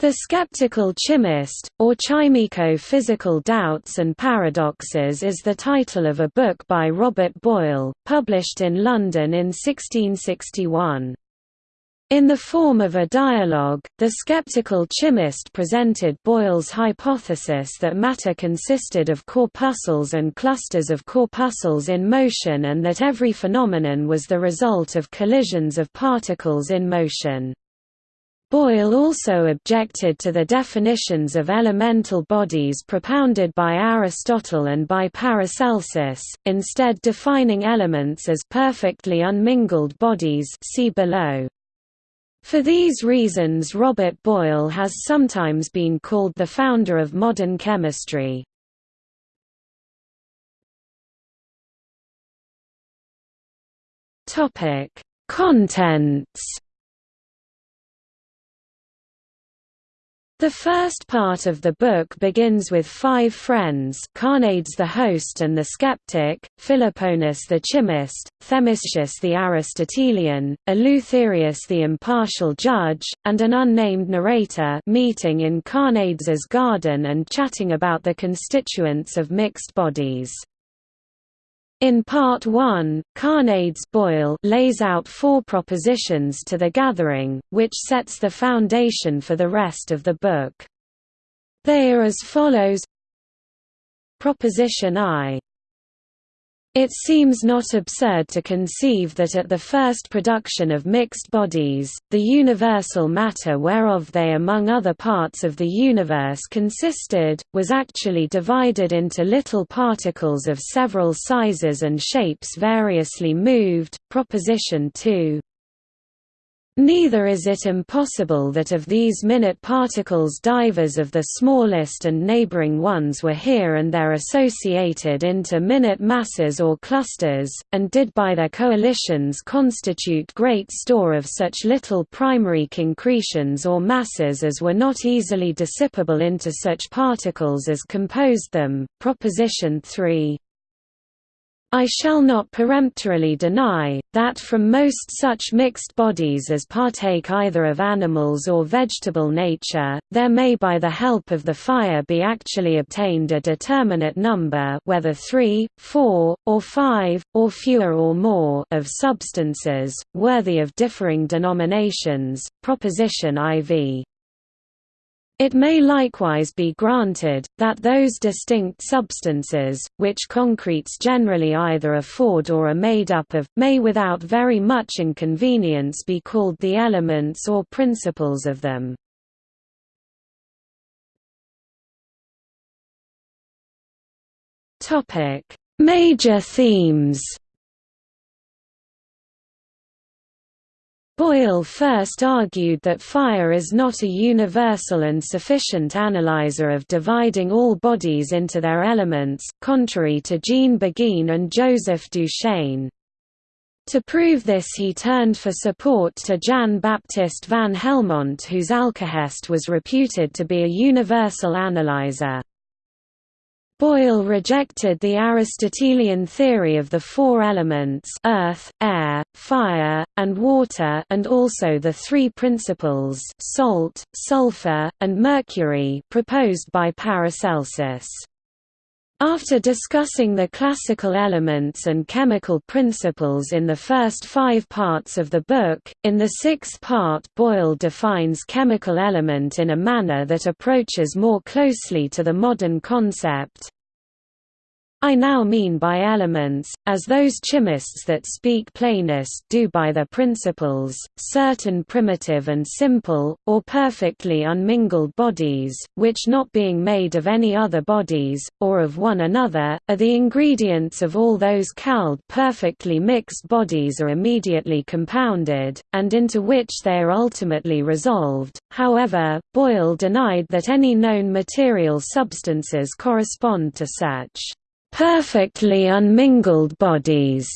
The Skeptical Chymist, or Chimico-Physical Doubts and Paradoxes is the title of a book by Robert Boyle, published in London in 1661. In the form of a dialogue, the skeptical chymist presented Boyle's hypothesis that matter consisted of corpuscles and clusters of corpuscles in motion and that every phenomenon was the result of collisions of particles in motion. Boyle also objected to the definitions of elemental bodies propounded by Aristotle and by Paracelsus, instead defining elements as perfectly unmingled bodies see below. For these reasons Robert Boyle has sometimes been called the founder of modern chemistry. Contents The first part of the book begins with five friends Carneades the host and the skeptic, Philoponus the chymist, Themistius the Aristotelian, Eleutherius the impartial judge, and an unnamed narrator meeting in Carneades's garden and chatting about the constituents of mixed bodies. In Part 1, Carneades Boyle lays out four propositions to the gathering, which sets the foundation for the rest of the book. They are as follows Proposition I it seems not absurd to conceive that at the first production of mixed bodies, the universal matter whereof they among other parts of the universe consisted, was actually divided into little particles of several sizes and shapes variously moved. Proposition 2 Neither is it impossible that of these minute particles divers of the smallest and neighboring ones were here and there associated into minute masses or clusters, and did by their coalitions constitute great store of such little primary concretions or masses as were not easily dissipable into such particles as composed them. Proposition 3 I shall not peremptorily deny, that from most such mixed bodies as partake either of animals or vegetable nature, there may by the help of the fire be actually obtained a determinate number whether three, four, or five, or fewer or more of substances, worthy of differing denominations. Proposition IV it may likewise be granted, that those distinct substances, which concretes generally either afford or are made up of, may without very much inconvenience be called the elements or principles of them. Major themes Boyle first argued that fire is not a universal and sufficient analyzer of dividing all bodies into their elements, contrary to Jean Beguin and Joseph Duchesne. To prove this he turned for support to Jan Baptist van Helmont whose alkahest was reputed to be a universal analyzer. Boyle rejected the Aristotelian theory of the four elements earth, air, fire, and water and also the three principles salt, sulfur, and mercury proposed by Paracelsus. After discussing the classical elements and chemical principles in the first five parts of the book, in the sixth part Boyle defines chemical element in a manner that approaches more closely to the modern concept, I now mean by elements, as those chymists that speak plainest do by their principles, certain primitive and simple, or perfectly unmingled bodies, which not being made of any other bodies, or of one another, are the ingredients of all those called perfectly mixed bodies are immediately compounded, and into which they are ultimately resolved. However, Boyle denied that any known material substances correspond to such perfectly unmingled bodies.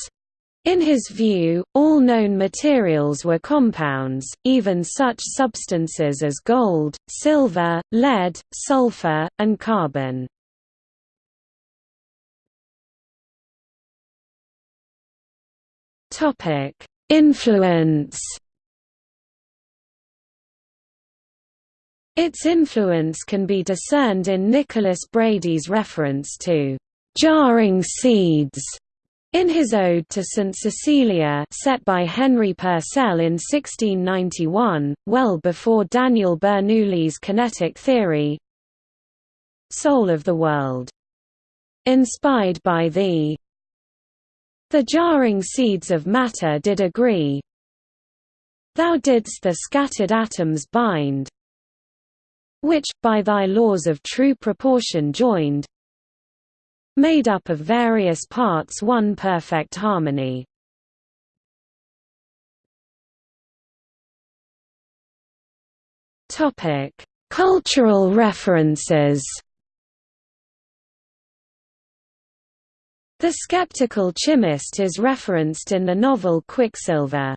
In his view, all known materials were compounds, even such substances as gold, silver, lead, sulfur, and carbon. Influence Its influence can be discerned in Nicholas Brady's reference to «jarring seeds» in his Ode to St Cecilia set by Henry Purcell in 1691, well before Daniel Bernoulli's kinetic theory Soul of the world. Inspired by thee The jarring seeds of matter did agree Thou didst the scattered atoms bind which, by thy laws of true proportion joined, made up of various parts one perfect harmony. Cultural references The skeptical chymist is referenced in the novel Quicksilver.